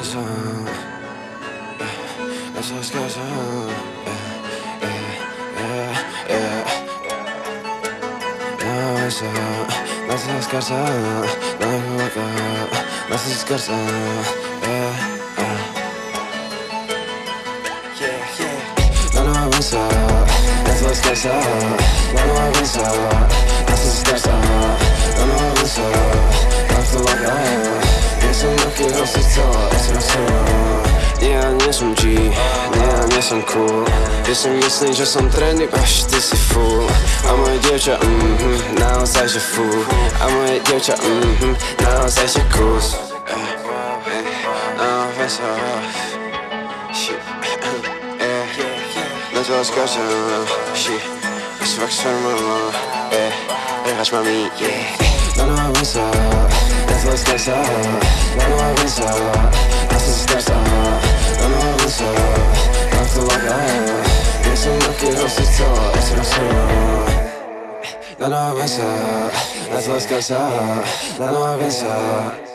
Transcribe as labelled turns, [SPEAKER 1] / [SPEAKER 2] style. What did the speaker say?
[SPEAKER 1] casa Esa es casa No, esa No seas casa No me gusta No seas casa No, no avanza No seas casa No, Nie, są G Nie, nie są cool. Jestem jasny, że są trendy Aż ty si fool. A moje dziewczę, mhm Naozaj się fool A moje dziewczę, mhm Naozaj się kus No, wesoło No to oskarżę Shit Jest fakt sferma Eh, jechać mami, yeah. No, no avanza No to oskarżę No, no avanza No to oskarżę No, no avanza No to lagać Jestem taki dosyć co Jestem solo No, no avanza No to oskarżę No, no avanza